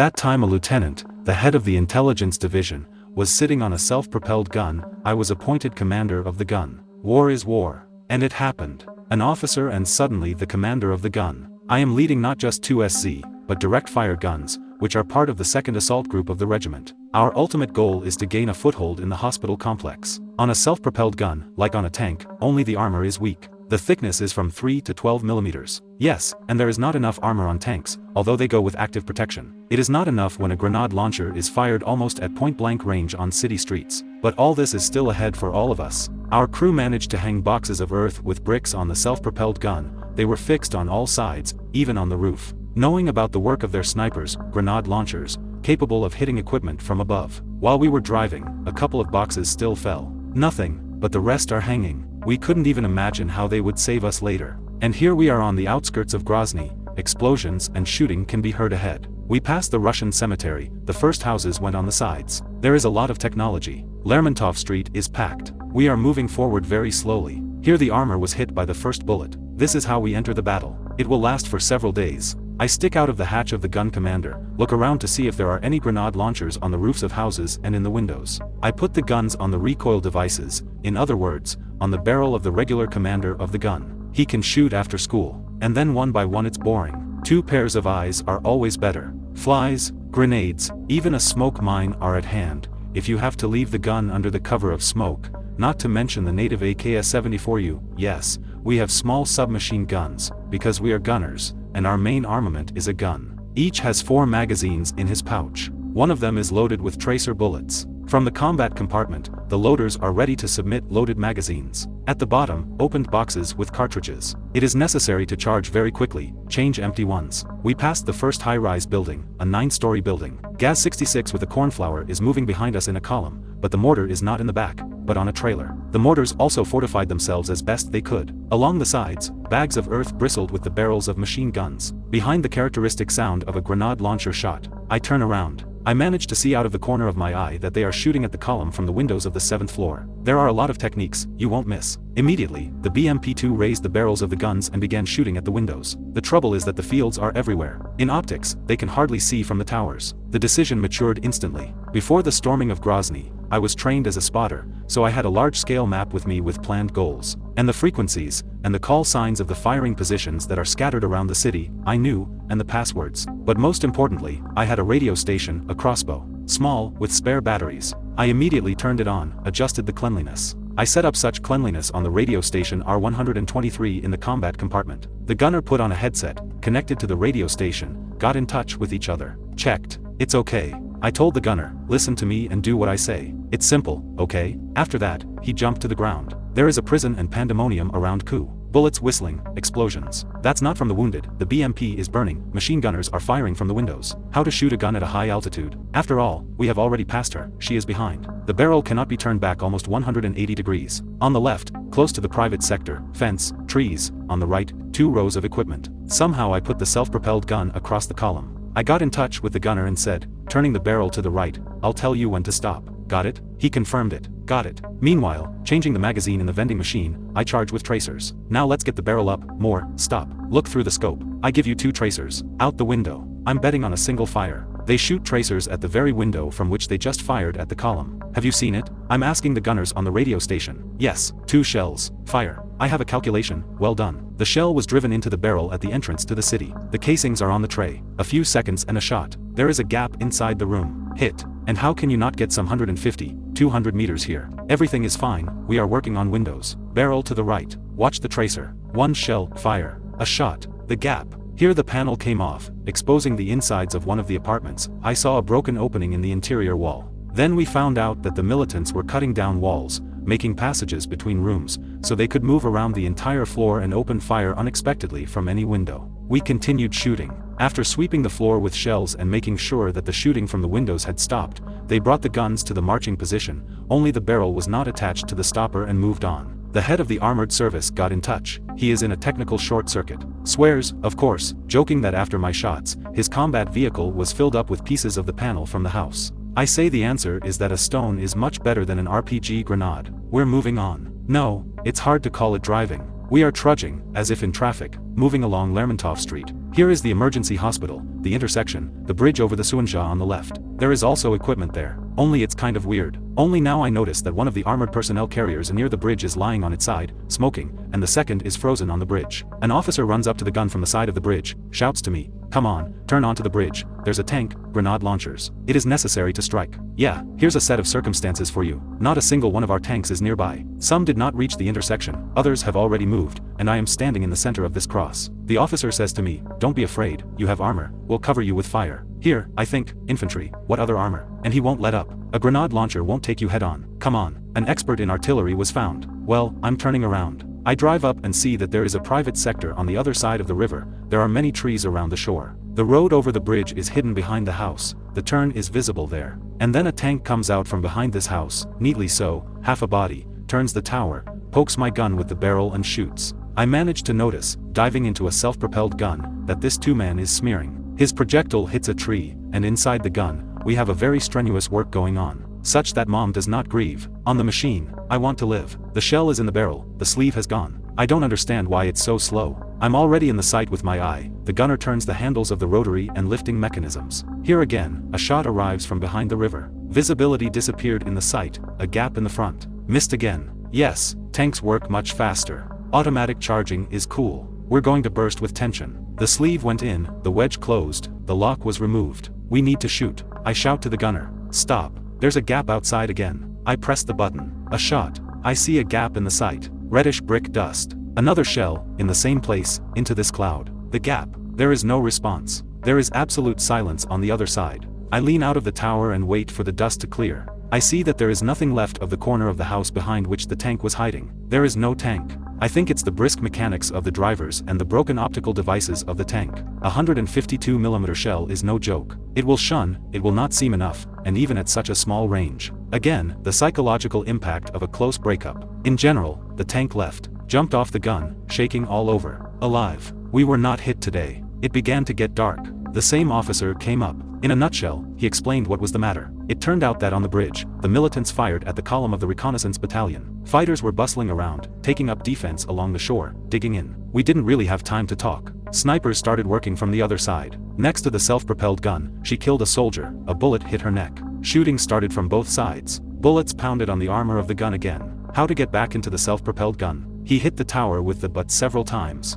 that time a lieutenant, the head of the intelligence division, was sitting on a self-propelled gun, I was appointed commander of the gun. War is war. And it happened. An officer and suddenly the commander of the gun. I am leading not just two SZ, but direct-fire guns, which are part of the 2nd Assault Group of the regiment. Our ultimate goal is to gain a foothold in the hospital complex. On a self-propelled gun, like on a tank, only the armor is weak. The thickness is from 3 to 12 millimeters. Yes, and there is not enough armor on tanks, although they go with active protection. It is not enough when a grenade launcher is fired almost at point-blank range on city streets. But all this is still ahead for all of us. Our crew managed to hang boxes of earth with bricks on the self-propelled gun, they were fixed on all sides, even on the roof. Knowing about the work of their snipers, grenade launchers, capable of hitting equipment from above. While we were driving, a couple of boxes still fell. Nothing, but the rest are hanging. We couldn't even imagine how they would save us later. And here we are on the outskirts of Grozny, explosions and shooting can be heard ahead. We passed the Russian cemetery, the first houses went on the sides. There is a lot of technology. Lermontov Street is packed. We are moving forward very slowly. Here the armor was hit by the first bullet. This is how we enter the battle. It will last for several days. I stick out of the hatch of the gun commander, look around to see if there are any grenade launchers on the roofs of houses and in the windows. I put the guns on the recoil devices, in other words, on the barrel of the regular commander of the gun. He can shoot after school, and then one by one it's boring. Two pairs of eyes are always better. Flies, grenades, even a smoke mine are at hand, if you have to leave the gun under the cover of smoke, not to mention the native AKS-74U, yes, we have small submachine guns, because we are gunners, and our main armament is a gun. Each has four magazines in his pouch. One of them is loaded with tracer bullets. From the combat compartment, the loaders are ready to submit loaded magazines. At the bottom, opened boxes with cartridges. It is necessary to charge very quickly, change empty ones. We passed the first high-rise building, a nine-story building. Gaz-66 with a cornflower is moving behind us in a column, but the mortar is not in the back, but on a trailer. The mortars also fortified themselves as best they could. Along the sides, bags of earth bristled with the barrels of machine guns. Behind the characteristic sound of a grenade launcher shot, I turn around. I manage to see out of the corner of my eye that they are shooting at the column from the windows of the 7th floor. There are a lot of techniques, you won't miss. Immediately, the BMP-2 raised the barrels of the guns and began shooting at the windows. The trouble is that the fields are everywhere. In optics, they can hardly see from the towers. The decision matured instantly. Before the storming of Grozny, I was trained as a spotter, so I had a large-scale map with me with planned goals. And the frequencies, and the call signs of the firing positions that are scattered around the city, I knew, and the passwords. But most importantly, I had a radio station, a crossbow. Small, with spare batteries. I immediately turned it on, adjusted the cleanliness. I set up such cleanliness on the radio station R123 in the combat compartment. The gunner put on a headset, connected to the radio station, got in touch with each other, checked. It's okay. I told the gunner, listen to me and do what I say. It's simple, okay? After that, he jumped to the ground. There is a prison and pandemonium around Ku. Bullets whistling, explosions. That's not from the wounded, the BMP is burning, machine gunners are firing from the windows. How to shoot a gun at a high altitude. After all, we have already passed her, she is behind. The barrel cannot be turned back almost 180 degrees. On the left, close to the private sector, fence, trees, on the right, two rows of equipment. Somehow I put the self-propelled gun across the column. I got in touch with the gunner and said, turning the barrel to the right, I'll tell you when to stop. Got it? He confirmed it. Got it. Meanwhile, changing the magazine in the vending machine, I charge with tracers. Now let's get the barrel up, more, stop. Look through the scope. I give you two tracers. Out the window. I'm betting on a single fire. They shoot tracers at the very window from which they just fired at the column. Have you seen it? I'm asking the gunners on the radio station. Yes, two shells. Fire. I have a calculation, well done. The shell was driven into the barrel at the entrance to the city. The casings are on the tray. A few seconds and a shot. There is a gap inside the room. Hit. And how can you not get some 150, 200 meters here? Everything is fine, we are working on windows. Barrel to the right. Watch the tracer. One shell, fire. A shot. The gap. Here the panel came off, exposing the insides of one of the apartments. I saw a broken opening in the interior wall. Then we found out that the militants were cutting down walls, making passages between rooms, so they could move around the entire floor and open fire unexpectedly from any window. We continued shooting. After sweeping the floor with shells and making sure that the shooting from the windows had stopped, they brought the guns to the marching position, only the barrel was not attached to the stopper and moved on. The head of the armored service got in touch, he is in a technical short circuit. Swears, of course, joking that after my shots, his combat vehicle was filled up with pieces of the panel from the house. I say the answer is that a stone is much better than an RPG grenade. We're moving on. No, it's hard to call it driving. We are trudging, as if in traffic, moving along Lermontov Street. Here is the emergency hospital, the intersection, the bridge over the Sunzha on the left. There is also equipment there, only it's kind of weird. Only now I notice that one of the armored personnel carriers near the bridge is lying on its side, smoking, and the second is frozen on the bridge. An officer runs up to the gun from the side of the bridge, shouts to me, come on, turn onto the bridge, there's a tank, grenade launchers. It is necessary to strike. Yeah, here's a set of circumstances for you. Not a single one of our tanks is nearby. Some did not reach the intersection, others have already moved, and I am standing in the center of this cross. The officer says to me, don't be afraid, you have armor, we'll cover you with fire. Here, I think, infantry, what other armor? And he won't let up. A grenade launcher won't take you head on. Come on. An expert in artillery was found. Well, I'm turning around. I drive up and see that there is a private sector on the other side of the river, there are many trees around the shore. The road over the bridge is hidden behind the house, the turn is visible there. And then a tank comes out from behind this house, neatly so, half a body, turns the tower, pokes my gun with the barrel and shoots. I manage to notice, diving into a self-propelled gun, that this two-man is smearing. His projectile hits a tree, and inside the gun, we have a very strenuous work going on, such that mom does not grieve. On the machine, I want to live. The shell is in the barrel, the sleeve has gone. I don't understand why it's so slow. I'm already in the sight with my eye, the gunner turns the handles of the rotary and lifting mechanisms. Here again, a shot arrives from behind the river. Visibility disappeared in the sight, a gap in the front. Missed again. Yes, tanks work much faster. Automatic charging is cool. We're going to burst with tension. The sleeve went in, the wedge closed, the lock was removed. We need to shoot. I shout to the gunner. Stop. There's a gap outside again. I press the button. A shot. I see a gap in the sight. Reddish brick dust. Another shell, in the same place, into this cloud. The gap. There is no response. There is absolute silence on the other side. I lean out of the tower and wait for the dust to clear. I see that there is nothing left of the corner of the house behind which the tank was hiding. There is no tank. I think it's the brisk mechanics of the drivers and the broken optical devices of the tank. A 152mm shell is no joke. It will shun, it will not seem enough, and even at such a small range. Again, the psychological impact of a close breakup. In general, the tank left, jumped off the gun, shaking all over. Alive. We were not hit today. It began to get dark. The same officer came up. In a nutshell, he explained what was the matter. It turned out that on the bridge, the militants fired at the column of the reconnaissance battalion. Fighters were bustling around, taking up defense along the shore, digging in. We didn't really have time to talk. Snipers started working from the other side. Next to the self-propelled gun, she killed a soldier, a bullet hit her neck. Shooting started from both sides. Bullets pounded on the armor of the gun again. How to get back into the self-propelled gun? He hit the tower with the butt several times.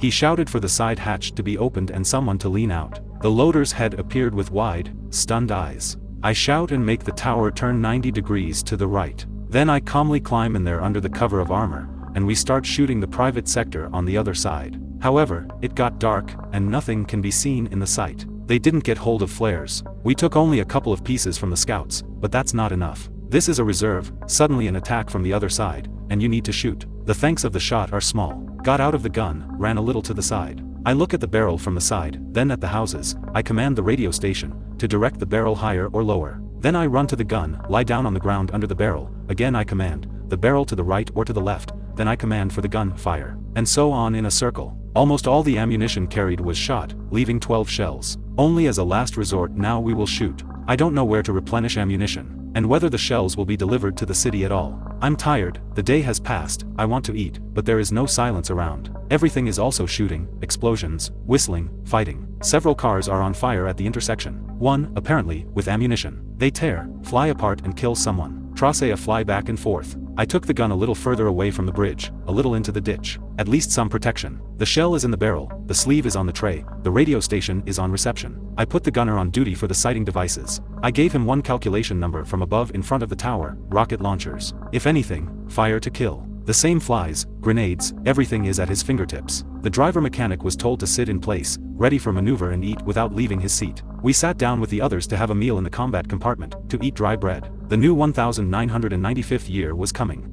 He shouted for the side hatch to be opened and someone to lean out. The loader's head appeared with wide, stunned eyes. I shout and make the tower turn 90 degrees to the right. Then I calmly climb in there under the cover of armor, and we start shooting the private sector on the other side. However, it got dark, and nothing can be seen in the sight. They didn't get hold of flares. We took only a couple of pieces from the scouts, but that's not enough. This is a reserve, suddenly an attack from the other side, and you need to shoot. The thanks of the shot are small. Got out of the gun, ran a little to the side. I look at the barrel from the side, then at the houses, I command the radio station, to direct the barrel higher or lower. Then I run to the gun, lie down on the ground under the barrel, again I command, the barrel to the right or to the left, then I command for the gun, fire. And so on in a circle. Almost all the ammunition carried was shot, leaving 12 shells. Only as a last resort now we will shoot. I don't know where to replenish ammunition and whether the shells will be delivered to the city at all. I'm tired, the day has passed, I want to eat, but there is no silence around. Everything is also shooting, explosions, whistling, fighting. Several cars are on fire at the intersection. One, apparently, with ammunition. They tear, fly apart and kill someone. Tracea fly back and forth. I took the gun a little further away from the bridge, a little into the ditch. At least some protection. The shell is in the barrel, the sleeve is on the tray, the radio station is on reception. I put the gunner on duty for the sighting devices. I gave him one calculation number from above in front of the tower, rocket launchers. If anything, fire to kill. The same flies, grenades, everything is at his fingertips. The driver mechanic was told to sit in place, ready for maneuver and eat without leaving his seat. We sat down with the others to have a meal in the combat compartment, to eat dry bread. The new 1995th year was coming.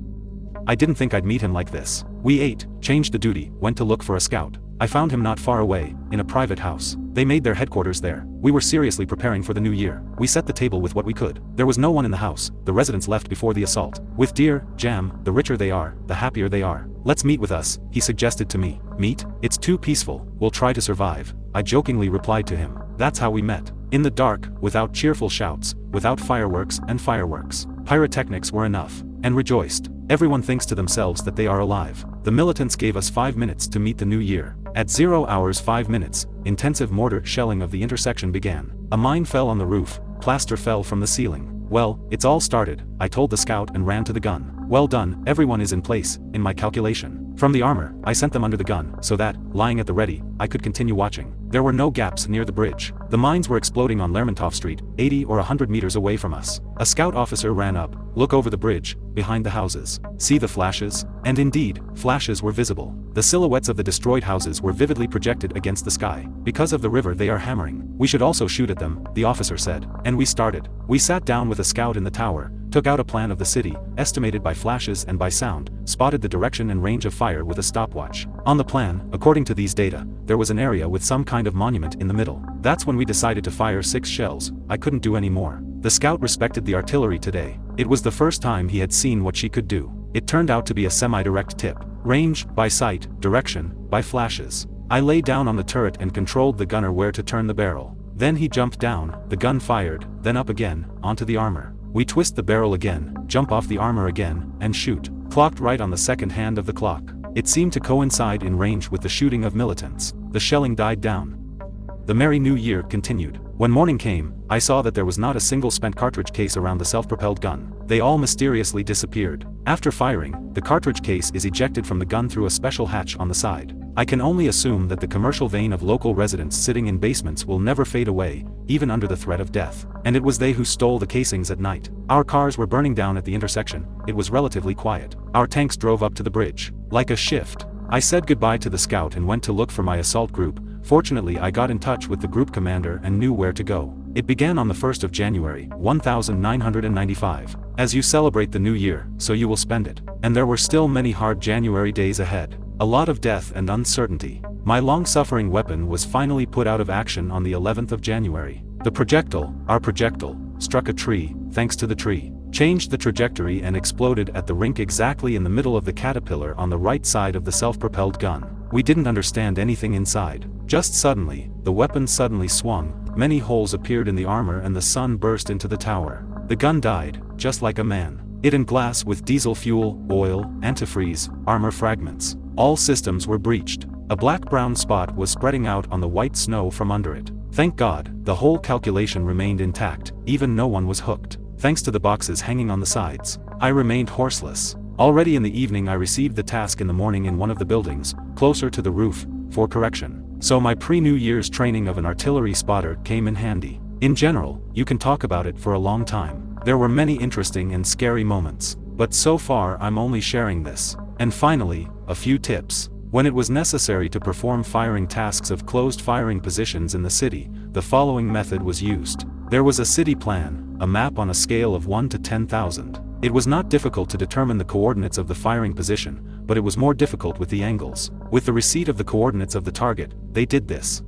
I didn't think I'd meet him like this. We ate, changed the duty, went to look for a scout. I found him not far away, in a private house. They made their headquarters there. We were seriously preparing for the new year. We set the table with what we could. There was no one in the house, the residents left before the assault. With deer, jam, the richer they are, the happier they are. Let's meet with us, he suggested to me. Meet? It's too peaceful, we'll try to survive. I jokingly replied to him. That's how we met. In the dark, without cheerful shouts, without fireworks and fireworks. Pyrotechnics were enough. And rejoiced. Everyone thinks to themselves that they are alive. The militants gave us five minutes to meet the new year, At 0 hours 5 minutes, intensive mortar shelling of the intersection began. A mine fell on the roof, plaster fell from the ceiling. Well, it's all started, I told the scout and ran to the gun. Well done, everyone is in place, in my calculation. From the armor, I sent them under the gun, so that, lying at the ready, I could continue watching. There were no gaps near the bridge. The mines were exploding on Lermontov Street, 80 or 100 meters away from us. A scout officer ran up, look over the bridge, behind the houses. See the flashes? And indeed, flashes were visible. The silhouettes of the destroyed houses were vividly projected against the sky. Because of the river they are hammering. We should also shoot at them, the officer said. And we started. We sat down with a scout in the tower, took out a plan of the city, estimated by flashes and by sound, spotted the direction and range of fire with a stopwatch. On the plan, according to these data, there was an area with some kind of monument in the middle. That's when we decided to fire six shells, I couldn't do any more. The scout respected the artillery today. It was the first time he had seen what she could do. It turned out to be a semi-direct tip. Range, by sight, direction, by flashes. I lay down on the turret and controlled the gunner where to turn the barrel. Then he jumped down, the gun fired, then up again, onto the armor. We twist the barrel again, jump off the armor again, and shoot. Clocked right on the second hand of the clock. It seemed to coincide in range with the shooting of militants. The shelling died down. The Merry New Year continued. When morning came, I saw that there was not a single spent cartridge case around the self-propelled gun. They all mysteriously disappeared. After firing, the cartridge case is ejected from the gun through a special hatch on the side. I can only assume that the commercial vein of local residents sitting in basements will never fade away, even under the threat of death. And it was they who stole the casings at night. Our cars were burning down at the intersection, it was relatively quiet. Our tanks drove up to the bridge. Like a shift. I said goodbye to the scout and went to look for my assault group, Fortunately I got in touch with the group commander and knew where to go. It began on the 1st of January, 1995. As you celebrate the new year, so you will spend it. And there were still many hard January days ahead. A lot of death and uncertainty. My long-suffering weapon was finally put out of action on the 11th of January. The projectile, our projectile, struck a tree, thanks to the tree, changed the trajectory and exploded at the rink exactly in the middle of the caterpillar on the right side of the self-propelled gun. We didn't understand anything inside. Just suddenly, the weapon suddenly swung, many holes appeared in the armor and the sun burst into the tower. The gun died, just like a man. It in glass with diesel fuel, oil, antifreeze, armor fragments. All systems were breached. A black-brown spot was spreading out on the white snow from under it. Thank God, the whole calculation remained intact, even no one was hooked. Thanks to the boxes hanging on the sides. I remained horseless. Already in the evening I received the task in the morning in one of the buildings, closer to the roof, for correction. So my pre-New Year's training of an artillery spotter came in handy. In general, you can talk about it for a long time. There were many interesting and scary moments. But so far I'm only sharing this. And finally, a few tips. When it was necessary to perform firing tasks of closed firing positions in the city, the following method was used. There was a city plan, a map on a scale of 1 to 10,000. It was not difficult to determine the coordinates of the firing position, but it was more difficult with the angles. With the receipt of the coordinates of the target, they did this.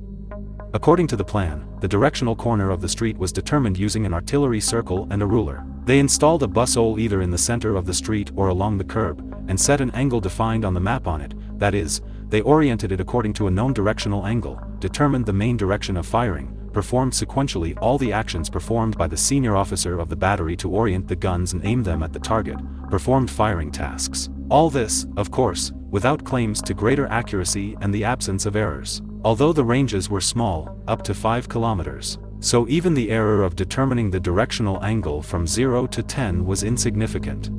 According to the plan, the directional corner of the street was determined using an artillery circle and a ruler. They installed a busole either in the center of the street or along the curb, and set an angle defined on the map on it, that is, they oriented it according to a known directional angle, determined the main direction of firing, performed sequentially all the actions performed by the senior officer of the battery to orient the guns and aim them at the target, performed firing tasks. All this, of course, without claims to greater accuracy and the absence of errors. Although the ranges were small, up to 5 kilometers. So even the error of determining the directional angle from 0 to 10 was insignificant.